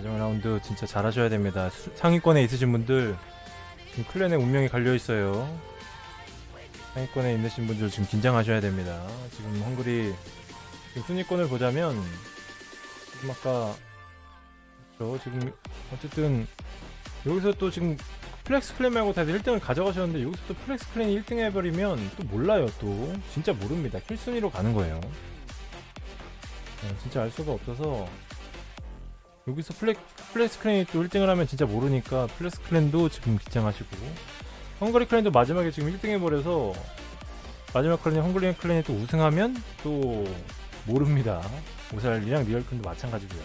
마지막 라운드 진짜 잘하셔야 됩니다. 수- 상위권에 있으신 분들 지금 클랜의 운명이 갈려 있어요. 상위권에 있으신 분들 지금 긴장하셔야 됩니다. 지금 헝그리 지금 순위권을 보자면 지금 아까 저 지금 어쨌든 여기서 또 지금 플렉스 클랜 말고 다들 1등을 가져가셨는데 여기서 또 플렉스 클랜이 1등 해버리면 또 몰라요 또 진짜 모릅니다 킬순위로 가는 거예요 네, 진짜 알 수가 없어서 여기서 플렉, 플렉스 클랜이 또 1등을 하면 진짜 모르니까 플렉스 클랜도 지금 긴장하시고. 헝그리 클랜도 마지막에 지금 1등 해버려서 마지막 클랜이 헝그리 클랜이 또 우승하면 또 모릅니다. 오살이랑 리얼 클랜도 마찬가지고요.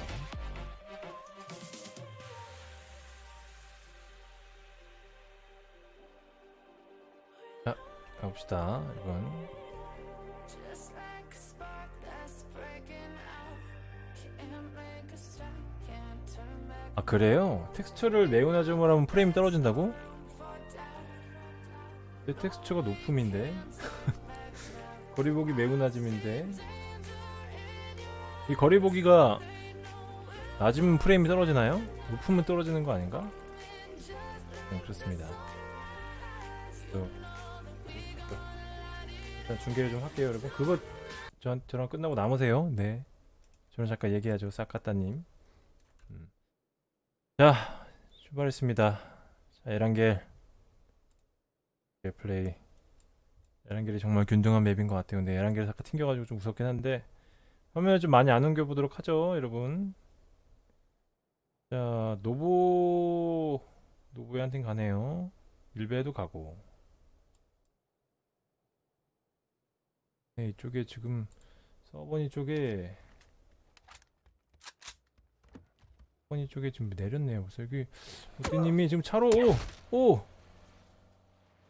자 가봅시다. 이건 아 그래요? 텍스처를 네오나즘을 하면 프레임이 떨어진다고? 내 텍스처가 높음인데 거리보기 매우 낮음인데 이 거리보기가 낮으면 프레임이 떨어지나요? 높으면 떨어지는 거 아닌가? 네 그렇습니다 또, 또. 일단 중계를 좀 할게요 여러분 그거 저, 저랑 끝나고 남으세요 네 저는 잠깐 얘기하죠 음. 자 출발했습니다. 자 에란겔. 플레이. 에란겔이 정말 균등한 맵인 것 같아요. 근데 에란겔이 잠깐 튕겨가지고 좀 무섭긴 한데 화면을 좀 많이 안 옮겨보도록 하죠 여러분. 자 노보 노보에 한팀 가네요. 일베에도 가고. 네 이쪽에 지금 서버니 쪽에 서버니 쪽에 지금 내렸네요. 벌써 여기 모띠님이 지금 차로 오! 오!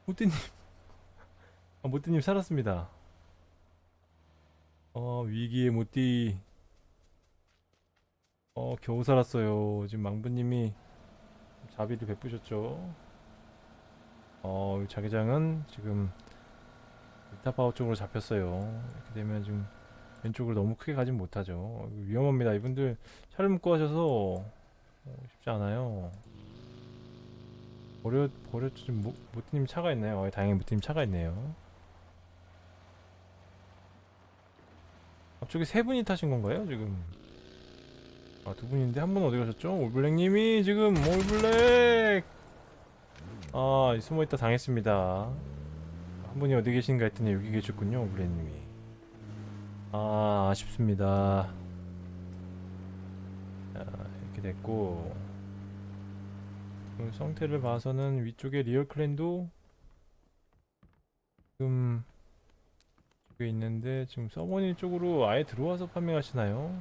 모띠님. 아 모띠님 살았습니다. 어 위기의 모띠. 어 겨우 살았어요. 지금 망부님이 자비를 베푸셨죠. 어 자기장은 지금 일타파워 쪽으로 잡혔어요. 이렇게 되면 지금 왼쪽으로 너무 크게 가진 못하죠. 위험합니다. 이분들 차를 묶고 하셔서 어, 쉽지 않아요. 버려 버렸죠. 지금 모, 모티님 차가 있나요? 어, 다행히 모티님 차가 있네요. 앞쪽에 세 분이 타신 건가요 지금? 아 두 분인데 한 분 어디 가셨죠? 올블랙님이 지금 올블랙! 아 숨어있다 당했습니다. 한 분이 어디 계신가 했더니 여기 계셨군요 올블랙님이 아 아쉽습니다 자 이렇게 됐고 그 상태를 봐서는 위쪽에 리얼 클랜도 지금 쪽에 있는데 지금 서버니 쪽으로 아예 들어와서 파밍하시나요?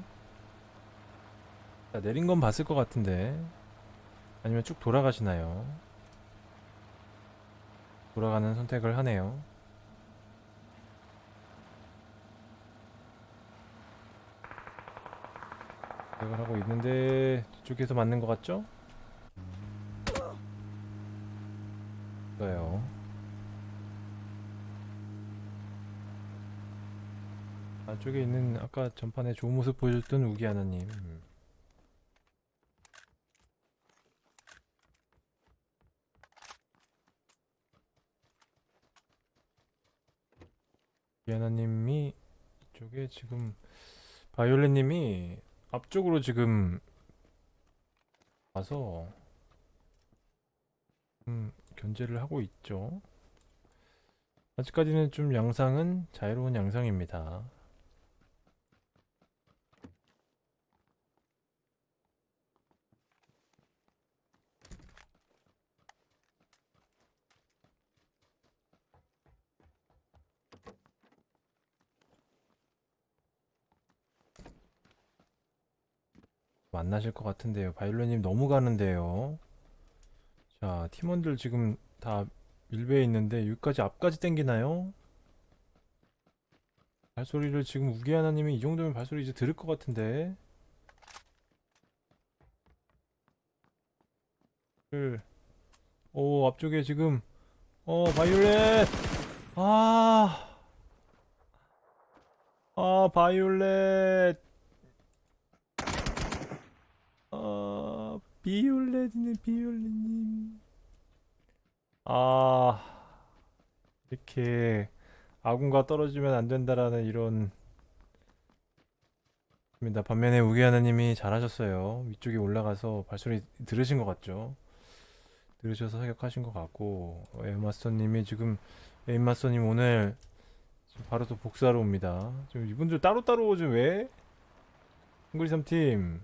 자, 내린 건 봤을 것 같은데 아니면 쭉 돌아가시나요? 돌아가는 선택을 하네요. 선택을 하고 있는데 뒤쪽에서 맞는 것 같죠? 있어요. 안쪽에 있는 아까 전판에 좋은 모습 보여줬던 우기 하나님. 음. 우기 하나님이 이쪽에 지금 바이올렛님이 앞쪽으로 지금 와서 음, 견제를 하고 있죠. 아직까지는 좀 양상은 자유로운 양상입니다. 만나실 것 같은데요. 바이올렛님 너무 가는데요. 자, 팀원들 지금 다 밀배에 있는데 여기까지 앞까지 땡기나요? 발소리를 지금 우기 하나님이 이 정도면 발소리 이제 들을 것 같은데. 을. 오, 앞쪽에 지금 어, 바이올렛. 아. 아, 바이올렛. 아. 비올레님 비올레님 아 이렇게 아군과 떨어지면 안 된다라는 이런 입니다. 반면에 우기 하나님이 잘하셨어요. 위쪽에 올라가서 발소리 들으신 것 같죠? 들으셔서 사격하신 것 같고 에임마스터님이 지금 에임마스터님 오늘 바로 또 복수하러 옵니다. 지금 이분들 따로따로 지금 왜? 헝그리 3팀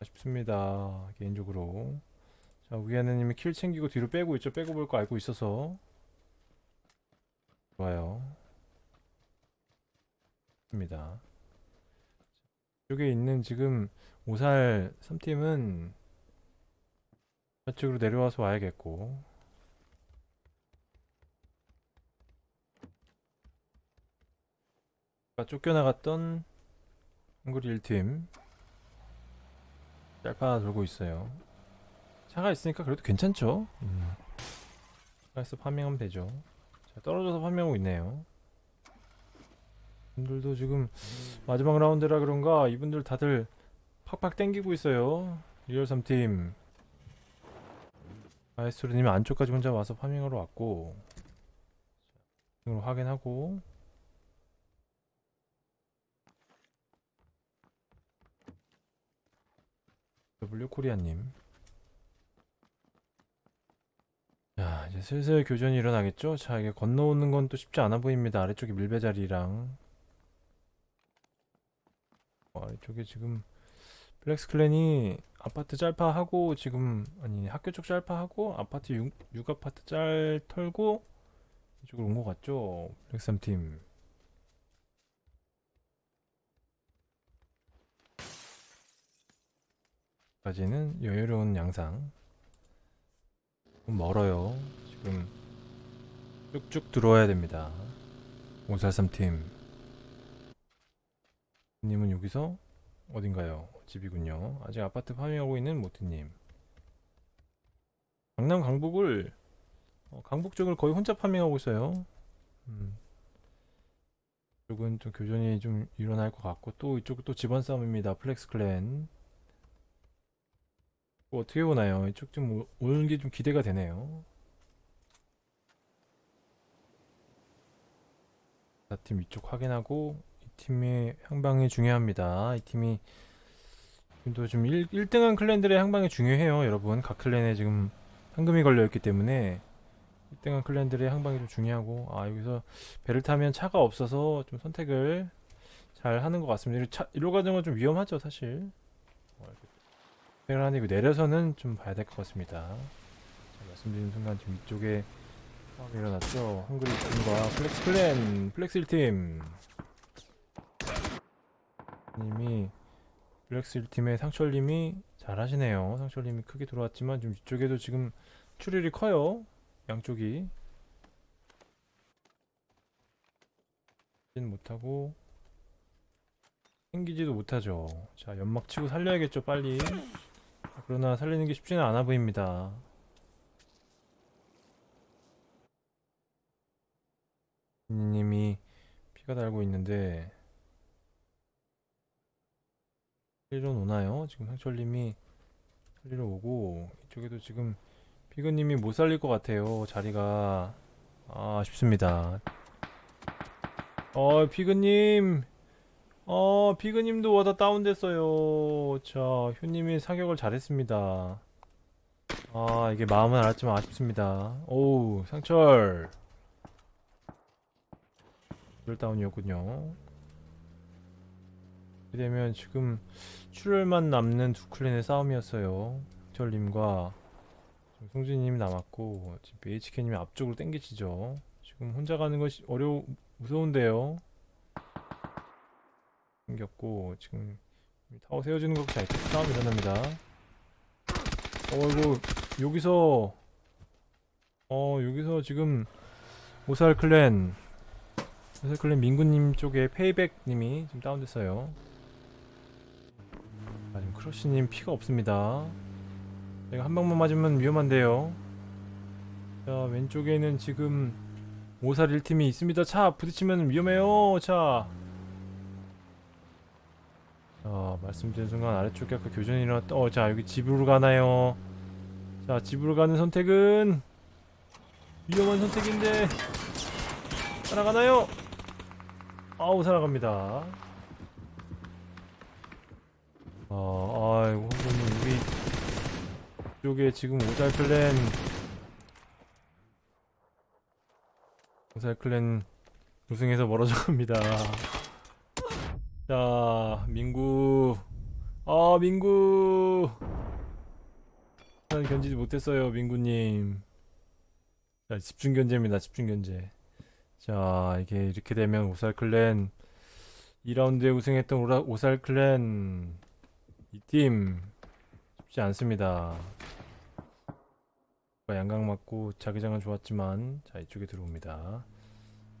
아쉽습니다. 개인적으로 자 우기 하나님이 킬 챙기고 뒤로 빼고 있죠. 빼고 볼 거 알고 있어서 좋아요. 입니다. 이쪽에 있는 지금 오살 3팀은 저쪽으로 내려와서 와야겠고 쫓겨나갔던 헝그리 1팀 짤파 돌고 있어요. 차가 있으니까 그래도 괜찮죠? 음. 차에서 파밍하면 되죠. 자, 떨어져서 파밍하고 있네요. 이분들도 지금 마지막 라운드라 그런가 이분들 다들 팍팍 땡기고 있어요. 리얼 3팀. 아이스로님이 안쪽까지 혼자 와서 파밍하러 왔고 확인하고 W 코리아님 자 이제 슬슬 교전이 일어나겠죠? 자 이게 건너오는 건 또 쉽지 않아 보입니다 아래쪽에 밀배 자리랑 어, 아래쪽에 지금 블랙스 클랜이 아파트 짤파하고 지금 아니 학교 쪽 짤파하고 아파트 6, 6아파트 짤 털고 이쪽으로 온 것 같죠? 플렉스 3팀 까지는 여유로운 양상 좀 멀어요 지금 쭉쭉 들어와야 됩니다 543팀 님은 여기서 어딘가요? 집이군요. 아직 아파트 파밍하고 있는 모티님. 강남 강북을 어, 강북 쪽을 거의 혼자 파밍하고 있어요. 음. 이쪽은 좀 교전이 좀 일어날 것 같고 또 이쪽은 또 집안 싸움입니다. 플렉스 클랜. 뭐 어떻게 보나요? 이쪽 좀 오- 오는 게 좀 기대가 되네요. 팀 위쪽 확인하고 이 팀의 향방이 중요합니다. 이 팀이 지금도 좀 1, 1등한 클랜들의 향방이 중요해요, 여러분. 각 클랜에 지금 황금이 걸려있기 때문에 1등한 클랜들의 향방이 좀 중요하고 아 여기서 배를 타면 차가 없어서 좀 선택을 잘 하는 것 같습니다. 차, 이로 가는 건 좀 위험하죠, 사실. 선택을 하는데 이거 내려서는 좀 봐야 될 것 같습니다. 자, 말씀드린 순간 지금 이쪽에 싸움이 일어났죠. 헝그리 팀과 플렉스 클랜, 플렉스 1팀. 님이 블랙스 1팀의 상철님이 잘하시네요. 상철님이 크게 들어왔지만 좀 이쪽에도 지금 출혈이 커요. 양쪽이. 진 못하고 생기지도 못하죠. 자 연막 치고 살려야겠죠 빨리. 그러나 살리는 게 쉽지는 않아 보입니다. 님이 피가 달고 있는데 살리러 오나요? 지금 상철님이 살리러 오고 이쪽에도 지금 피그님이 못 살릴 것 같아요 자리가 아, 아쉽습니다 어 피그님 어 피그님도 와다 다운됐어요 자 효님이 사격을 잘했습니다 아 이게 마음은 알았지만 아쉽습니다 오우 상철 열 다운이었군요 이렇게 되면 지금 출혈만 남는 두 클랜의 싸움이었어요. 철님과 송진님이 남았고 지금 BHK님이 앞쪽으로 땡기시죠. 지금 혼자 가는 것이 어려우 무서운데요. 생겼고 지금 타워 세워지는 것 같이 싸움이 일어납니다. 어이구 여기서 어 여기서 지금 오살 클랜 오살 클랜 민구님 쪽에 페이백님이 지금 다운됐어요. 아, 지금 크러쉬님 피가 없습니다. 내가 한 방만 맞으면 위험한데요. 자, 왼쪽에는 지금 오살 1팀이 있습니다. 차 부딪히면 위험해요. 자. 자, 말씀드린 순간 아래쪽에 아까 교전이 일어났다. 어, 자, 여기 집으로 가나요? 자, 집으로 가는 선택은 위험한 선택인데 살아가나요? 아우, 살아갑니다. 어, 아이고, 홍보님, 우리 쪽에 지금 오살 클랜 오살 클랜 우승해서 멀어져 갑니다. 자, 민구. 아, 민구. 난 견디지 못했어요, 민구님. 자, 집중 견제입니다, 집중 견제. 자, 이게 이렇게 되면 오살 클랜 2라운드에 우승했던 오라, 오살 클랜 이 팀 쉽지 않습니다. 양각 맞고 자기장은 좋았지만 자 이쪽에 들어옵니다.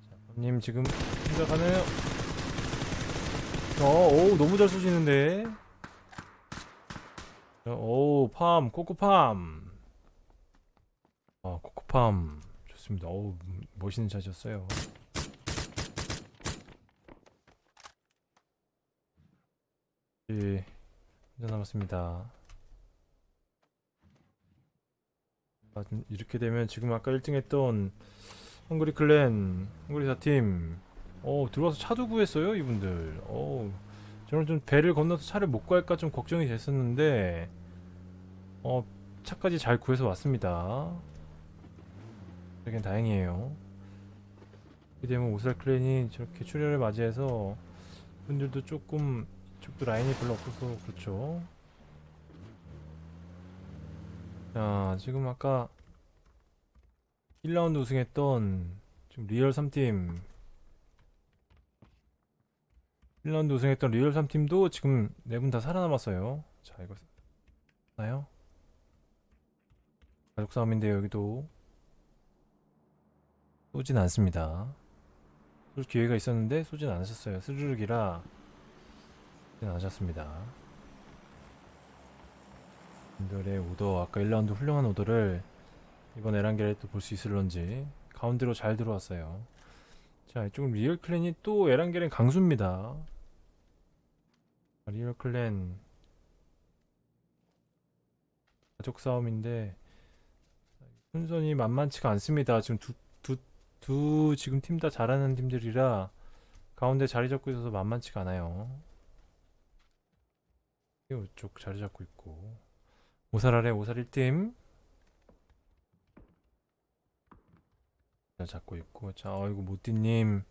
자, 님 지금 가나요? 어, 오, 너무 잘 쏘시는데. 어, 오, 팜, 코코팜. 아, 코코팜. 좋습니다. 어우, 멋있는 샷이었어요. 예, 혼자 남았습니다. 아, 좀 이렇게 되면 지금 아까 1등 했던 헝그리 클랜, 헝그리 4팀, 어, 들어와서 차도 구했어요, 이분들. 어, 저는 좀 배를 건너서 차를 못 구할까 좀 걱정이 됐었는데, 어, 차까지 잘 구해서 왔습니다. 되게 다행이에요. 이렇게 되면 오살 클랜이 저렇게 출혈을 맞이해서 분들도 조금 이쪽도 라인이 별로 없어서 그렇죠. 자, 지금 아까 1라운드 우승했던 지금 리얼 3팀 1라운드 우승했던 리얼 3팀도 지금 네 분 다 살아남았어요. 자, 이거 나요? 가족 싸움인데요, 여기도 쏘진 않습니다. 쏠 기회가 있었는데 쏘진 않으셨어요. 스르륵이라 쏘진 않으셨습니다. 분들의 오더 아까 1라운드 훌륭한 오더를 이번 에란겔에 또 볼 수 있을런지 가운데로 잘 들어왔어요. 자 이쪽은 리얼 클랜이 또 에란겔은 강수입니다. 리얼 클랜 가족 싸움인데 순선이 만만치가 않습니다. 지금 두, 두, 두 지금 팀 다 잘하는 팀들이라 가운데 자리 잡고 있어서 만만치가 않아요. 이쪽 자리 잡고 있고 오살 아래 오살 1팀 잡고 있고. 자 어이구 모띠님.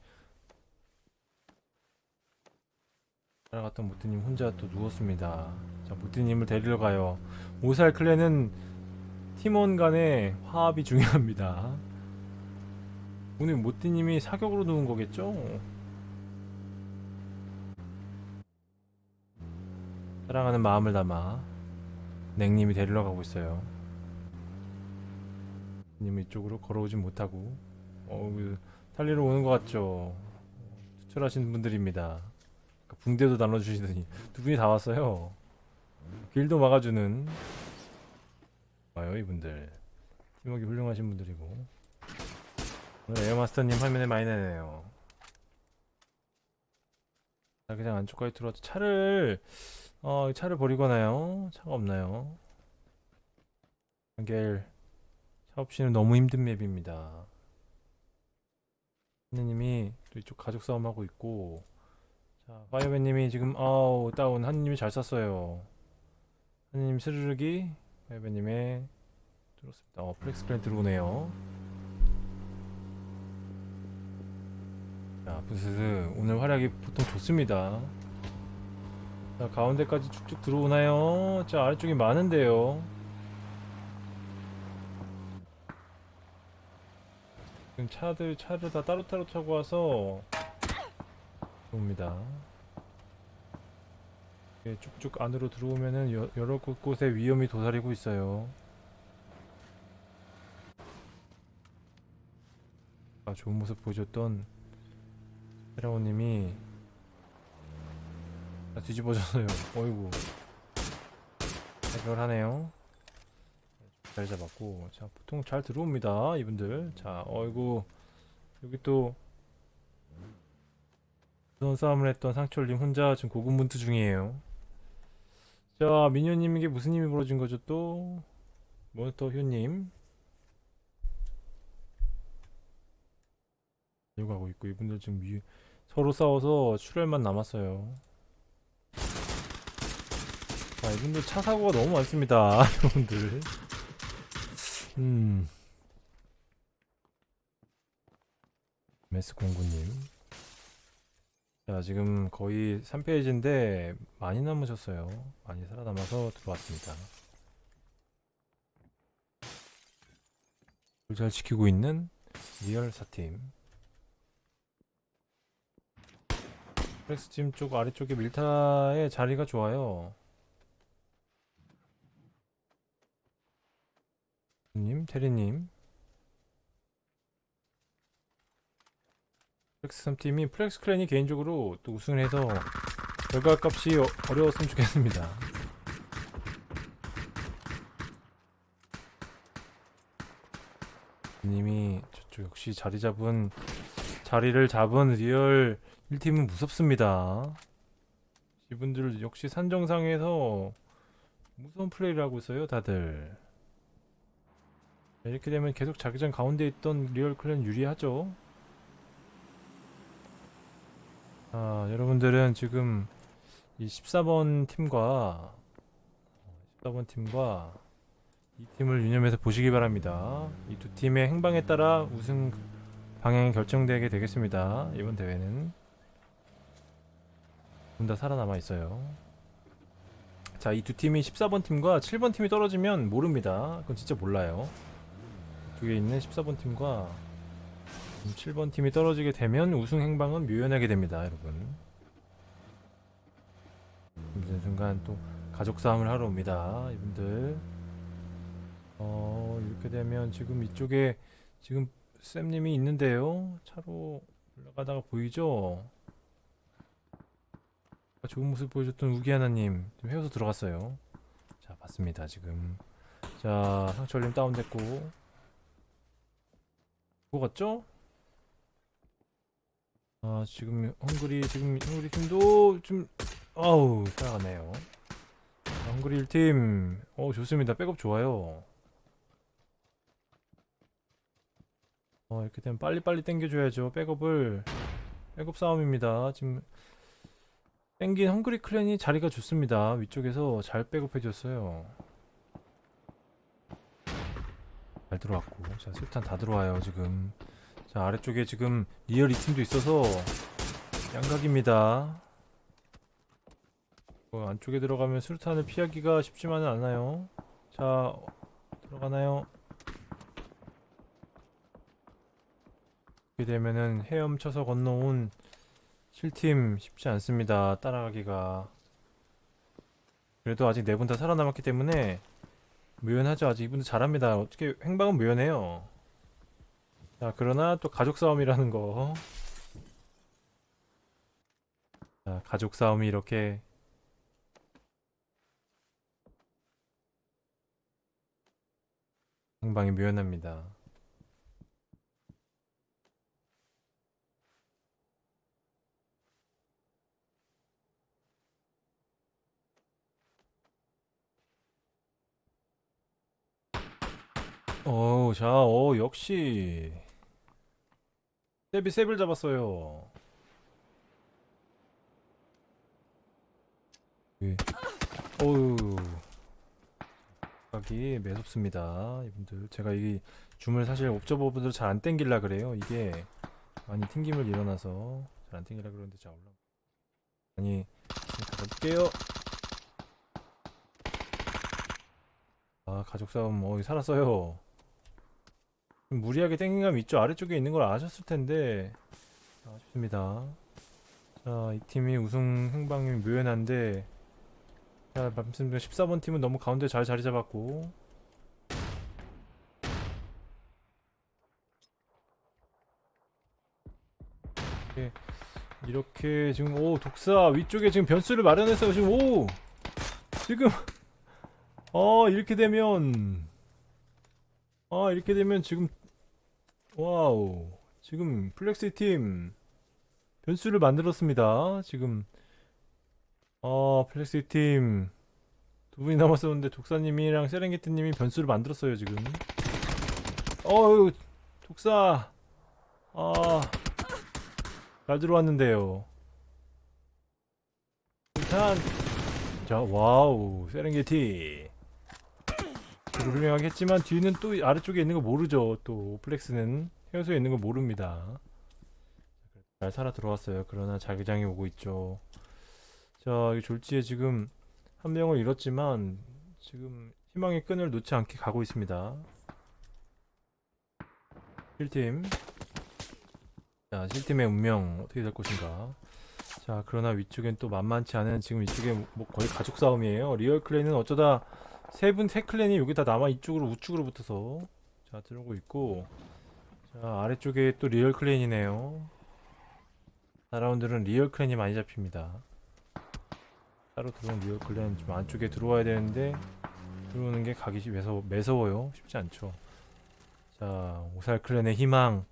따라갔던 모띠님 혼자 또 누웠습니다. 자 모띠님을 데리러 가요. 오살 클랜은 팀원 간의 화합이 중요합니다. 오늘 모띠님이 사격으로 누운 거겠죠? 사랑하는 마음을 담아 냉님이 데리러 가고 있어요. 님 이쪽으로 걸어오진 못하고 어, 그, 살리러 오는 것 같죠. 투철하신 분들입니다. 아까 붕대도 나눠주시더니 두 분이 다 왔어요. 길도 막아주는 와요 이분들. 팀워크 훌륭하신 분들이고 오늘 에어마스터님 화면에 많이 내네요. 자 그냥 안쪽까지 들어와서 차를 어, 차를 버리거나요? 차가 없나요? 에란겔 차 없이는 너무 힘든 맵입니다. 하느님이 또 이쪽 가족 싸움하고 있고 자 파이어맨님이 지금 아우 다운 하느님이 잘 쐈어요. 하느님 스르륵이 파이어맨님의 들었습니다. 어 플렉스 클랜 들어오네요. 자 부스스 오늘 활약이 보통 좋습니다. 자 가운데까지 쭉쭉 들어오나요? 자 아래쪽이 많은데요 지금 차들 차를 다 따로따로 타고 와서 옵니다 쭉쭉 안으로 들어오면은 여, 여러 곳에 위험이 도사리고 있어요 아, 좋은 모습 보여줬던 세라오님이 다 뒤집어졌어요. 어이구. 해결하네요. 잘 잡았고. 자, 보통 잘 들어옵니다. 이분들. 자, 어이구. 여기 또. 무서운 싸움을 했던 상철님 혼자 지금 고군분투 중이에요. 자, 미녀님에게 무슨 힘이 벌어진 거죠 또? 모니터 효님. 가고 있고 이분들 지금 위, 서로 싸워서 출혈만 남았어요. 자, 이분들 차 사고가 너무 많습니다. 여러분들. 음. 메스 공구님. 자, 지금 거의 3페이지인데 많이 남으셨어요. 많이 살아남아서 들어왔습니다. 잘 지키고 있는 리얼 사팀. 플렉스 팀 쪽 아래쪽에 밀타의 자리가 좋아요. 님, 테리님. 플렉스 3팀이 플렉스 클랜이 개인적으로 또 우승을 해서 결과값이 어, 어려웠으면 좋겠습니다. 님이 저쪽 역시 자리 잡은 자리를 잡은 리얼 1팀은 무섭습니다. 이분들 역시 산정상에서 무서운 플레이를 하고 있어요, 다들. 자, 이렇게 되면 계속 자기장 가운데 있던 리얼 클랜 유리하죠. 아, 여러분들은 지금 이 14번 팀과 14번 팀과 이 팀을 유념해서 보시기 바랍니다. 이 두 팀의 행방에 따라 우승 방향이 결정되게 되겠습니다. 이번 대회는 둘 다 살아남아 있어요. 자, 이 두 팀이 14번 팀과 7번 팀이 떨어지면 모릅니다. 그건 진짜 몰라요. 이쪽에 있는 14번 팀과 7번 팀이 떨어지게 되면 우승 행방은 묘연하게 됩니다, 여러분. 이제 순간 또 가족 싸움을 하러 옵니다, 이분들. 어, 이렇게 되면 지금 이쪽에 지금 쌤님이 있는데요. 차로 올라가다가 보이죠? 좋은 모습 보여줬던 우기 하나님 지금 헤어서 들어갔어요. 자, 봤습니다, 지금. 자, 상철님 다운됐고. 그거 같죠? 아 지금 헝그리 지금 헝그리 팀도 좀 아우 살아가네요. 자, 헝그리 1팀. 어 좋습니다. 백업 좋아요. 어 이렇게 되면 빨리빨리 땡겨줘야죠 백업을. 백업 싸움입니다. 지금 땡긴 헝그리 클랜이 자리가 좋습니다. 위쪽에서 잘 백업해줬어요 잘 들어왔고. 자 수류탄 다 들어와요 지금. 자 아래쪽에 지금 리얼 2팀도 있어서 양각입니다. 어, 안쪽에 들어가면 수류탄을 피하기가 쉽지만은 않아요. 자 들어가나요? 이렇게 되면은 헤엄쳐서 건너온 7팀 쉽지 않습니다 따라가기가. 그래도 아직 네 분 다 살아남았기 때문에 묘연하죠 아직 이분들 잘합니다 어떻게 행방은 묘연해요 자, 그러나 또 가족 싸움이라는 거. 자, 가족 싸움이 이렇게 행방이 묘연합니다. 어, 자, 어, 역시 세비 세빌 잡았어요. 예. 어우, 각이 매섭습니다. 이분들 제가 이 줌을 사실 옵저버분들 잘 안 땡길라 그래요. 이게 많이 튕김을 일어나서 잘 안 땡길라 그러는데 자 올라. 아니, 가볼게요. 아, 가족 싸움, 어, 살았어요. 좀 무리하게 땡긴 감이 있죠. 아래쪽에 있는 걸 아셨을 텐데 아쉽습니다. 자, 이 팀이 우승 행방이 묘연한데 자, 말씀드린 14번 팀은 너무 가운데 잘 자리 잡았고 이렇게, 이렇게 지금 오 독사 위쪽에 지금 변수를 마련해서 지금 오 지금 어 이렇게 되면 아 이렇게 되면 지금 와우 지금 플렉스 팀 변수를 만들었습니다 지금 어 플렉스 팀 두 분이 남았었는데 독사님이랑 세렝게티님이 변수를 만들었어요 지금. 어유 독사. 아잘 들어왔는데요. 일단 자 와우 세렝게티. 훌륭하게 했지만 뒤는 또 아래쪽에 있는 거 모르죠. 또 플렉스는 해수에 있는 거 모릅니다. 잘 살아 들어왔어요. 그러나 자기장이 오고 있죠. 자, 이 졸지에 지금 한 명을 잃었지만 지금 희망의 끈을 놓지 않게 가고 있습니다. 1팀. 자, 7팀의 운명 어떻게 될 것인가. 자, 그러나 위쪽엔 또 만만치 않은 지금 이쪽에 뭐 거의 가족 싸움이에요. 리얼 클랜은 어쩌다 세 분, 세 클랜이 여기 다 남아 이쪽으로 우측으로 붙어서 자, 들어오고 있고 자, 아래쪽에 또 리얼 클랜이네요. 4라운드는 리얼 클랜이 많이 잡힙니다. 따로 들어온 리얼 클랜 좀 안쪽에 들어와야 되는데 들어오는 게 가기 시- 매서, 매서워요. 쉽지 않죠. 자, 오살 클랜의 희망.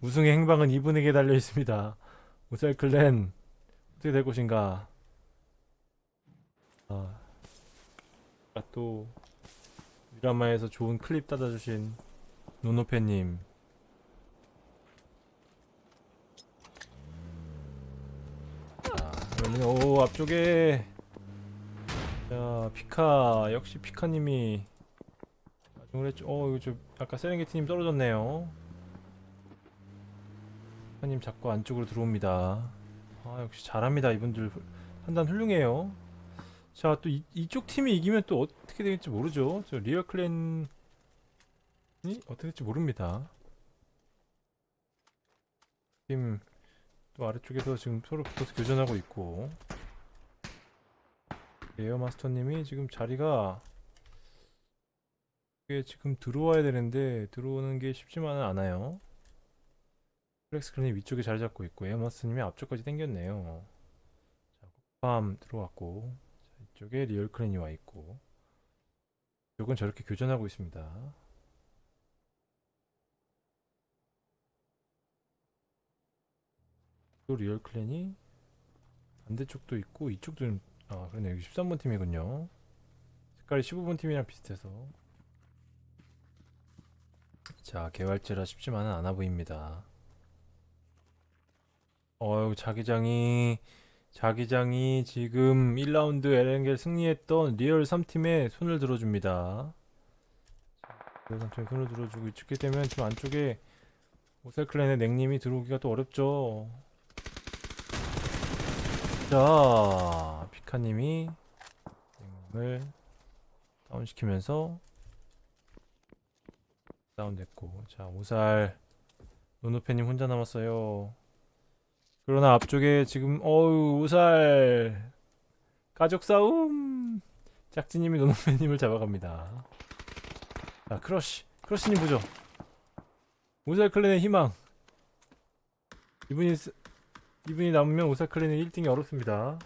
우승의 행방은 이분에게 달려 있습니다. 오살 클랜 어떻게 될 것인가? 아, 또 미라마에서 좋은 클립 따다주신 노노페님. 자, 그러면 오 앞쪽에 자 피카 역시 피카님이 마중을 했죠. 어 이거 좀 아까 세렝게티님 떨어졌네요. 피카님 자꾸 안쪽으로 들어옵니다. 아 역시 잘합니다 이분들 훌- 판단 훌륭해요. 자 또 이쪽 팀이 이기면 또 어떻게 될지 모르죠. 저 리얼 클랜이 어떻게 될지 모릅니다. 팀 또 아래쪽에서 지금 서로 붙어서 교전하고 있고 에어 마스터님이 지금 자리가 지금 들어와야 되는데 들어오는 게 쉽지만은 않아요. 플렉스 클랜이 위쪽에 자리 잡고 있고 에어 마스터님이 앞쪽까지 당겼네요. 자, 밤 들어왔고 자, 이쪽에 리얼 클랜이 와 있고 이쪽은 저렇게 교전하고 있습니다. 또 리얼 클랜이 반대쪽도 있고 이쪽도 좀- 아 그러네 여기 13번 팀이군요. 색깔이 15번 팀이랑 비슷해서. 자 개활지라 쉽지만은 않아 보입니다. 어유 자기장이 자기장이 지금 1라운드 에렌겔 승리했던 리얼 3팀에 손을 들어줍니다 리얼 3팀에 손을 들어주고 이쪽에 되면 지금 안쪽에 오셀클랜의 냉님이 들어오기가 또 어렵죠 자, 피카님이 을 다운시키면서 다운됐고, 자 오살 노노페님 혼자 남았어요. 그러나 앞쪽에 지금 어우 오살 가족 싸움 짝지님이 노노페님을 잡아갑니다. 자 크러쉬 크러쉬님 보죠. 오살 클랜의 희망. 이분이 쓰- 이분이 남으면 오사클랜은 1등이 어렵습니다.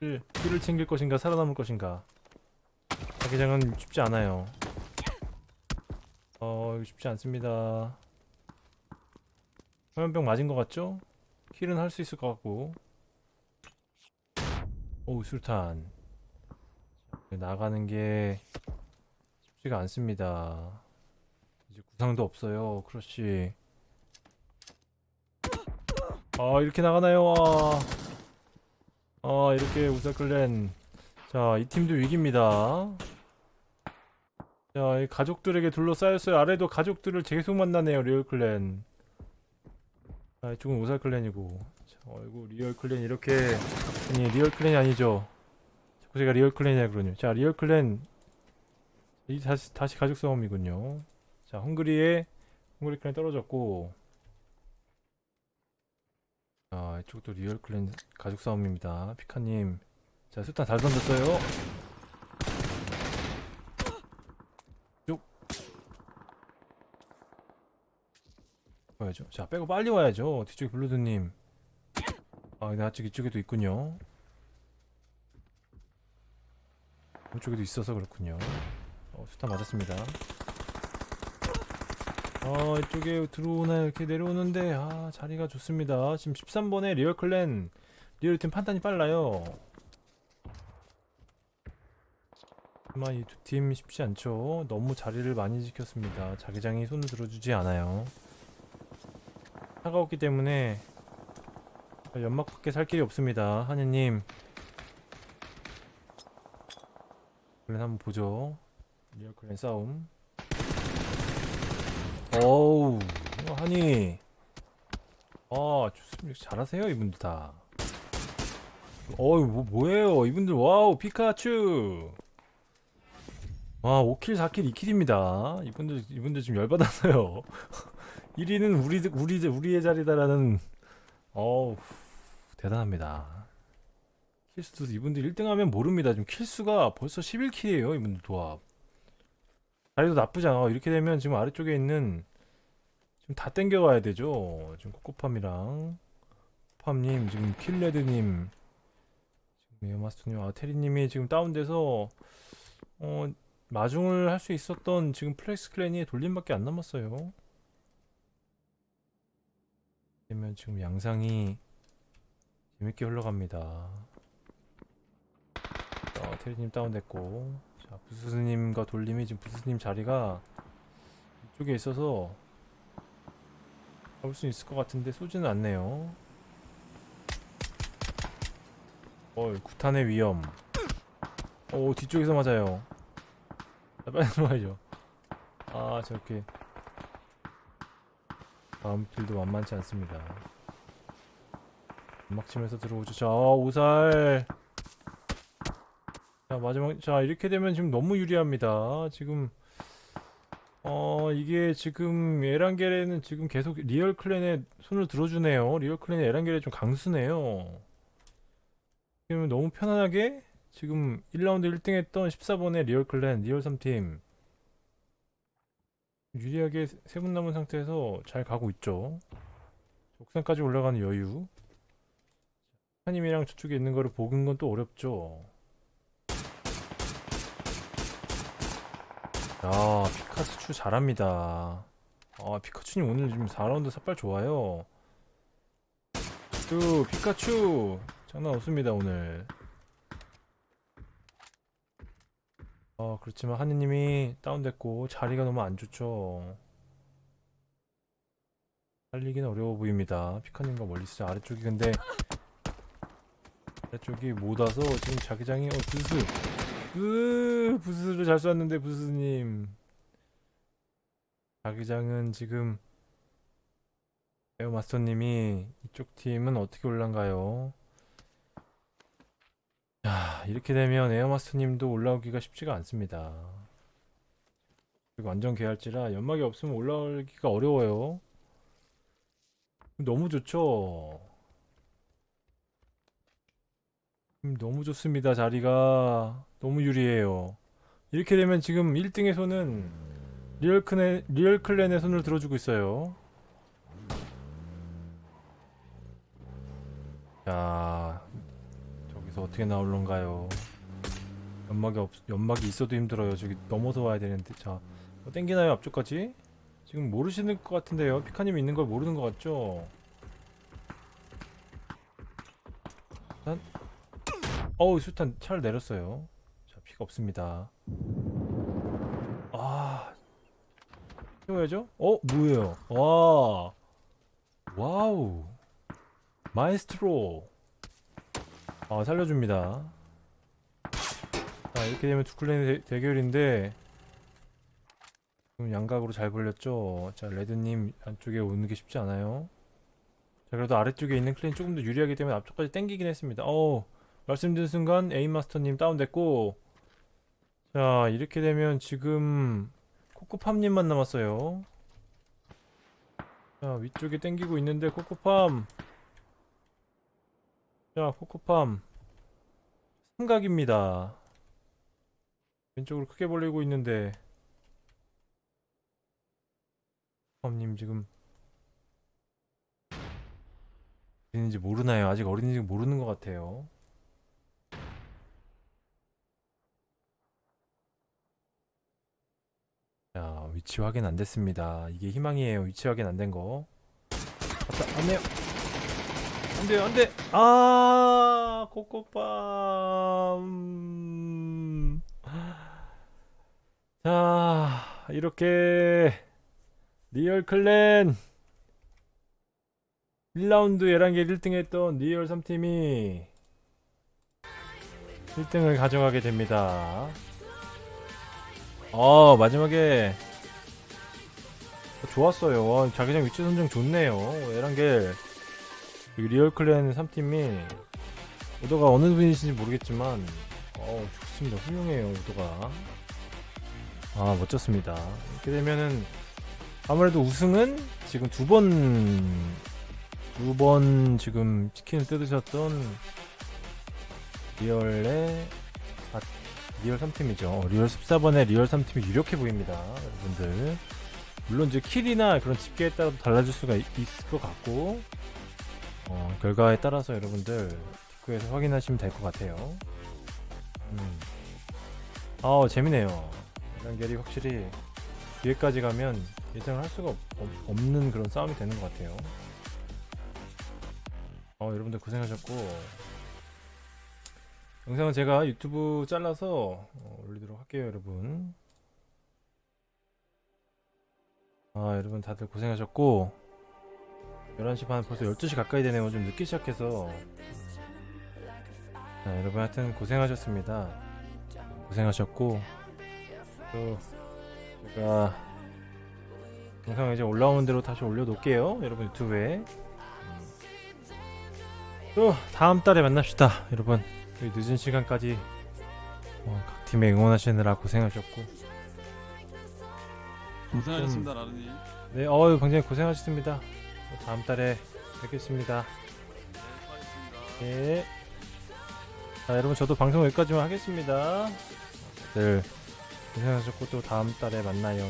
를, 를 챙길 것인가 살아남을 것인가 자기장은 쉽지 않아요. 어 쉽지 않습니다. 화면병 맞은 것 같죠? 킬은 할 수 있을 것 같고 오 술탄 자, 나가는 게 쉽지가 않습니다. 이제 구상도 없어요. 그렇지. 아 이렇게 나가나요? 아, 아 이렇게 우사클랜 자이 팀도 위기입니다 자이 가족들에게 둘러싸였어요 아래도 가족들을 계속 만나네요 리얼클랜 자 이쪽은 우사클랜이고. 자 어이구 리얼 클랜 이렇게. 아니 리얼 클랜이 아니죠. 자꾸 제가 리얼 클랜이라 그러네요. 자 리얼 클랜. 이 다시 다시 가족 싸움이군요. 자 헝그리에 헝그리 클랜 떨어졌고. 아, 이쪽도 리얼 클랜 가족 싸움입니다. 피카님. 자, 수탄 잘 던졌어요. 와야죠. 자, 빼고 빨리 와야죠. 뒤쪽에 블루드님. 아, 근데 아직 이쪽에도 있군요. 이쪽에도 있어서 그렇군요. 어, 수탄 맞았습니다. 어 이쪽에 들어오나 이렇게 내려오는데 아 자리가 좋습니다 지금 13번에 리얼 클랜 리얼 팀 판단이 빨라요 하지만 이 두 팀 쉽지 않죠. 너무 자리를 많이 지켰습니다. 자기장이 손을 들어주지 않아요. 차가웠기 때문에 연막밖에 살 길이 없습니다. 하느님. 그럼 한번 보죠. 리얼클랜 싸움. 어우, 하니. 아, 좋습니다. 잘하세요, 이분들 다. 어이, 뭐, 뭐예요? 이분들, 와우, 피카츄! 와, 5킬, 4킬, 2킬입니다. 이분들, 이분들 지금 열받았어요. 1위는 우리, 우리, 우리의 자리다라는, 어우, 대단합니다. 킬수도 이분들 1등 하면 모릅니다. 지금 킬수가 벌써 11킬이에요, 이분들 도합. 자리도 나쁘지 않아. 이렇게 되면 지금 아래쪽에 있는, 지금 다 땡겨가야 되죠. 지금 코코팜이랑, 팜님, 지금 킬레드님, 지금 에어마스터님, 아, 테리님이 지금 다운돼서, 어, 마중을 할 수 있었던 지금 플렉스 클랜이 돌님밖에 안 남았어요. 그러면 지금 양상이 재밌게 흘러갑니다. 어, 테리님 다운됐고, 자 부스님과 돌님이 지금 부스님 자리가 이쪽에 있어서 잡을 수 있을 것 같은데 쏘지는 않네요. 어, 구탄의 위험. 오, 뒤쪽에서 맞아요. 자, 빨리 들어가야죠. 아, 저렇게. 다음 필도 만만치 않습니다. 치면서 들어오죠. 자, 오살. 자, 마지막. 자, 이렇게 되면 지금 너무 유리합니다. 지금. 어, 이게 지금 에란겔에는 지금 계속 리얼 클랜에 손을 들어주네요. 리얼 클랜의 에란겔이 좀 강수네요. 지금 너무 편안하게 지금 1라운드 1등 했던 14번의 리얼 클랜, 리얼 3팀 유리하게 세분 남은 상태에서 잘 가고 있죠. 옥상까지 올라가는 여유. 하님이랑 저쪽에 있는 거를 보는 건 또 어렵죠. 야, 피카츄 잘합니다. 아, 피카츄님 오늘 지금 4라운드 샷발 좋아요. 또 피카츄 장난 없습니다 오늘. 아, 그렇지만 하느님이 다운됐고 자리가 너무 안 좋죠. 살리기는 어려워 보입니다. 피카님과 멀리서 아래쪽이 근데 아래쪽이 못 와서 지금 자기장이 어 부스 으 부스를 잘 쐈는데 부스님 자기장은 지금 에어마스터님이 이쪽 팀은 어떻게 올란가요? 자, 이렇게 되면 에어마스터님도 올라오기가 쉽지가 않습니다. 그리고 완전 개할지라 연막이 없으면 올라오기가 어려워요. 너무 좋죠? 음, 너무 좋습니다. 자리가 너무 유리해요. 이렇게 되면 지금 1등에서는 리얼 클랜, 리얼 클랜의 손을 들어주고 있어요. 자, 저기서 어떻게 나올런가요? 연막이 없, 연막이 있어도 힘들어요. 저기 넘어서 와야 되는데, 자, 뭐 땡기나요 앞쪽까지? 지금 모르시는 것 같은데요. 피카님이 있는 걸 모르는 것 같죠? 난 어우 수탄 차를 내렸어요. 자 피가 없습니다. 아 채워야죠? 어 뭐예요? 와 와우 마에스트로 아 살려줍니다. 자 이렇게 되면 두 클랜의 대, 대결인데 지금 양각으로 잘 벌렸죠. 자 레드님 안쪽에 오는 게 쉽지 않아요. 자 그래도 아래쪽에 있는 클랜이 조금 더 유리하기 때문에 앞쪽까지 땡기긴 했습니다. 어우 말씀드린 순간 에임마스터님 다운됐고 자 이렇게 되면 지금 코코팜님만 남았어요 자 위쪽에 땡기고 있는데 코코팜 자 코코팜 삼각입니다 왼쪽으로 크게 벌리고 있는데 팜님 지금 어린인지 모르나요? 아직 어린인지 모르는 것 같아요 자, 위치 확인 안 됐습니다. 이게 희망이에요. 위치 확인 안 된 거. 맞다, 안 돼요. 안 돼요, 안 돼. 아, 코코팜. 자, 이렇게 리얼 clan 1라운드 11개 1등 했던 리얼 3팀이 1등을 가져가게 됩니다. 어, 마지막에 좋았어요. 와, 자기장 위치 선정 좋네요. 에란겔 여기 리얼 clan 3팀이 오더가 어느 분이신지 모르겠지만 어 좋습니다. 훌륭해요 오더가. 아 멋졌습니다. 이렇게 되면은 아무래도 우승은 지금 두 번 두 번 지금 치킨을 뜯으셨던 리얼의 아, 리얼 3팀이죠. 리얼 14번의 리얼 3팀이 유력해 보입니다. 여러분들. 물론 이제 kill이나 그런 집계에 따라 달라질 수가 있, 을것 같고 어, 결과에 따라서 여러분들 댓글에서 확인하시면 될 것 같아요. 음. 아 재미네요. 단결이 확실히 뒤에까지 가면 예상을 할 수가 없, 없- 없는 그런 싸움이 되는 것 같아요. 어, 여러분들 고생하셨고 영상은 제가 유튜브 잘라서 어, 올리도록 할게요, 여러분. 아, 여러분 다들 고생하셨고 11시 반 벌써 12시 가까이 되네요. 좀 늦게 시작해서 자, 여러분 하여튼 고생하셨습니다. 고생하셨고 또 제가 영상 이제 올라오는 대로 다시 올려놓을게요. 여러분 유튜브에 음. 또 다음 달에 만납시다. 여러분 이 늦은 시간까지 어, 각 팀에 응원하시느라 고생하셨고 고생하셨습니다 라르님 네, 어유 굉장히 고생하셨습니다. 또 다음 달에 뵙겠습니다. 네 네. 자, 여러분 저도 방송 여기까지만 하겠습니다. 다들 고생하셨고 또 다음 달에 만나요.